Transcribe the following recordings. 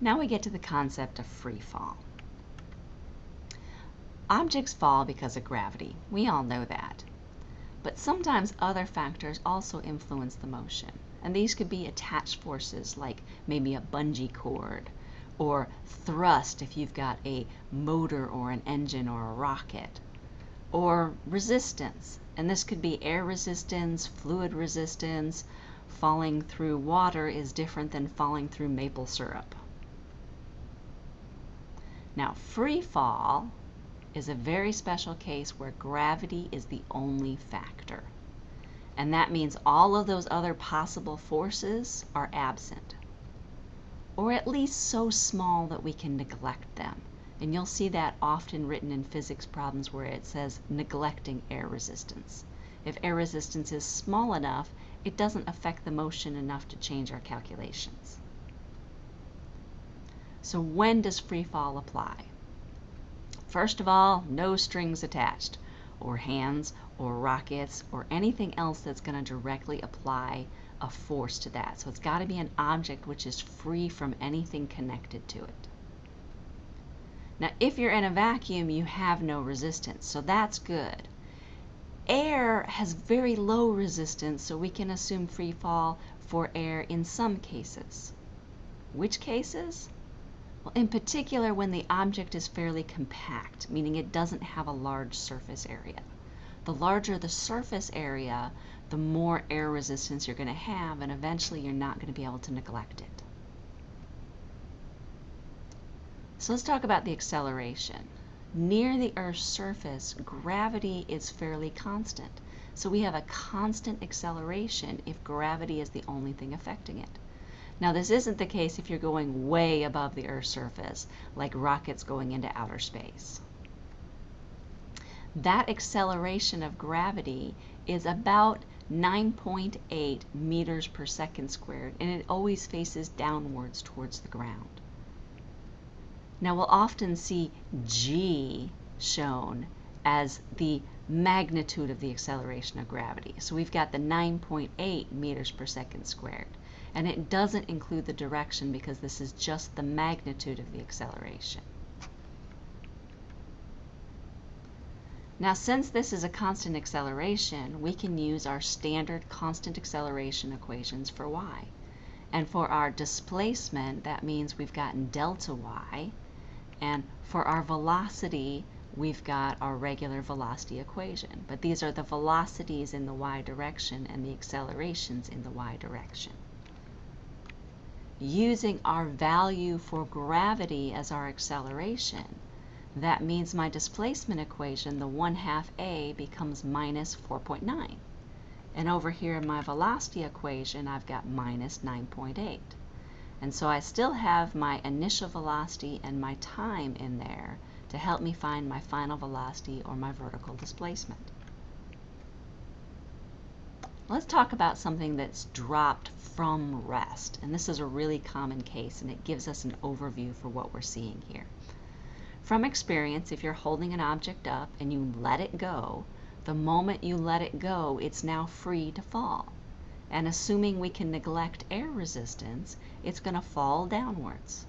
Now we get to the concept of free fall. Objects fall because of gravity. We all know that. But sometimes other factors also influence the motion. And these could be attached forces like maybe a bungee cord or thrust if you've got a motor or an engine or a rocket or resistance. And this could be air resistance, fluid resistance. Falling through water is different than falling through maple syrup. Now, free fall is a very special case where gravity is the only factor. And that means all of those other possible forces are absent, or at least so small that we can neglect them. And you'll see that often written in physics problems where it says neglecting air resistance. If air resistance is small enough, it doesn't affect the motion enough to change our calculations. So when does free fall apply? First of all, no strings attached, or hands, or rockets, or anything else that's going to directly apply a force to that. So it's got to be an object which is free from anything connected to it. Now, if you're in a vacuum, you have no resistance, so that's good. Air has very low resistance, so we can assume free fall for air in some cases. Which cases? In particular, when the object is fairly compact, meaning it doesn't have a large surface area. The larger the surface area, the more air resistance you're going to have, and eventually you're not going to be able to neglect it. So let's talk about the acceleration. Near the Earth's surface, gravity is fairly constant. So we have a constant acceleration if gravity is the only thing affecting it. Now, this isn't the case if you're going way above the Earth's surface, like rockets going into outer space. That acceleration of gravity is about 9.8 meters per second squared, and it always faces downwards towards the ground. Now, we'll often see g shown as the magnitude of the acceleration of gravity. So we've got the 9.8 meters per second squared and it doesn't include the direction because this is just the magnitude of the acceleration. Now since this is a constant acceleration, we can use our standard constant acceleration equations for y. And for our displacement, that means we've gotten delta y, and for our velocity, we've got our regular velocity equation. But these are the velocities in the y direction and the accelerations in the y direction using our value for gravity as our acceleration, that means my displacement equation, the 1 half a, becomes minus 4.9. And over here in my velocity equation, I've got minus 9.8. And so I still have my initial velocity and my time in there to help me find my final velocity or my vertical displacement. Let's talk about something that's dropped from rest. And this is a really common case and it gives us an overview for what we're seeing here. From experience, if you're holding an object up and you let it go, the moment you let it go, it's now free to fall. And assuming we can neglect air resistance, it's going to fall downwards.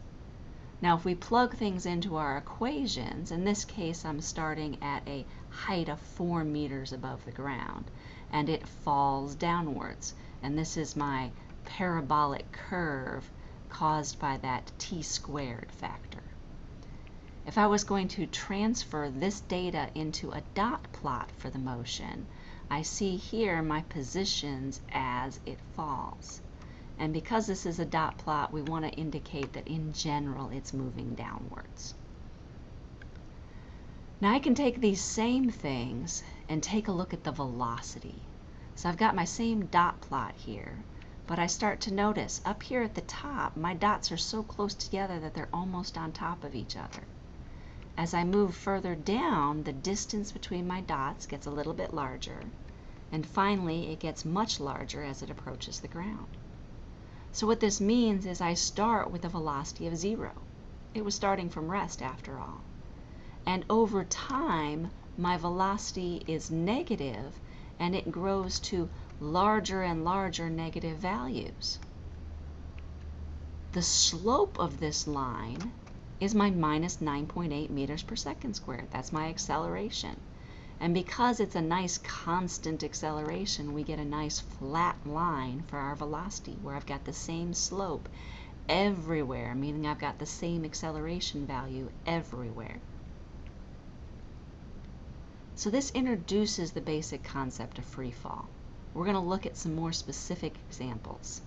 Now if we plug things into our equations, in this case I'm starting at a height of 4 meters above the ground and it falls downwards. And this is my parabolic curve caused by that t squared factor. If I was going to transfer this data into a dot plot for the motion, I see here my positions as it falls. And because this is a dot plot, we want to indicate that in general it's moving downwards. Now I can take these same things and take a look at the velocity. So I've got my same dot plot here, but I start to notice up here at the top, my dots are so close together that they're almost on top of each other. As I move further down, the distance between my dots gets a little bit larger, and finally it gets much larger as it approaches the ground. So what this means is I start with a velocity of zero. It was starting from rest after all. And over time, my velocity is negative and it grows to larger and larger negative values. The slope of this line is my minus 9.8 meters per second squared. That's my acceleration. And because it's a nice constant acceleration, we get a nice flat line for our velocity where I've got the same slope everywhere, meaning I've got the same acceleration value everywhere. So this introduces the basic concept of free fall. We're going to look at some more specific examples.